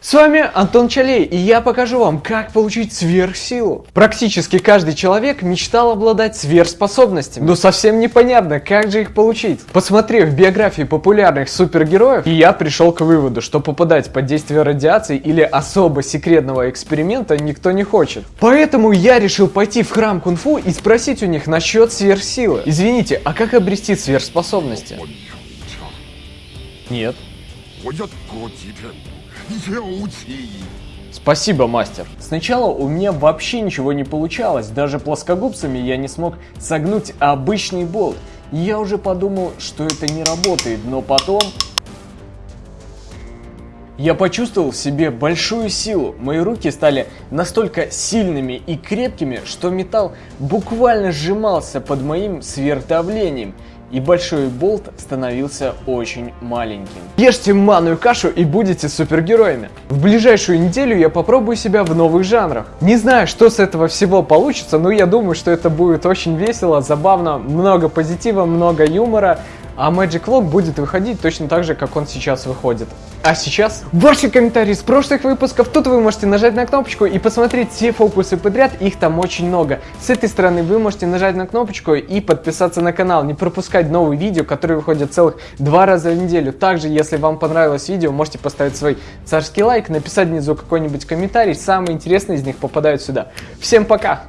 С вами Антон Чалей, и я покажу вам, как получить сверхсилу. Практически каждый человек мечтал обладать сверхспособностями, но совсем непонятно, как же их получить. Посмотрев биографии популярных супергероев, я пришел к выводу, что попадать под действие радиации или особо секретного эксперимента никто не хочет. Поэтому я решил пойти в храм кунг-фу и спросить у них насчет сверхсилы. Извините, а как обрести сверхспособности? Нет. Йоути. Спасибо, мастер. Сначала у меня вообще ничего не получалось, даже плоскогубцами я не смог согнуть обычный болт. Я уже подумал, что это не работает, но потом... Я почувствовал в себе большую силу, мои руки стали настолько сильными и крепкими, что металл буквально сжимался под моим сверхдавлением. И большой болт становился очень маленьким. Ешьте манную кашу и будете супергероями. В ближайшую неделю я попробую себя в новых жанрах. Не знаю, что с этого всего получится, но я думаю, что это будет очень весело, забавно, много позитива, много юмора. А Magic Vlog будет выходить точно так же, как он сейчас выходит. А сейчас ваши комментарии с прошлых выпусков. Тут вы можете нажать на кнопочку и посмотреть все фокусы подряд. Их там очень много. С этой стороны вы можете нажать на кнопочку и подписаться на канал. Не пропускать новые видео, которые выходят целых два раза в неделю. Также, если вам понравилось видео, можете поставить свой царский лайк, написать внизу какой-нибудь комментарий. Самые интересные из них попадают сюда. Всем пока!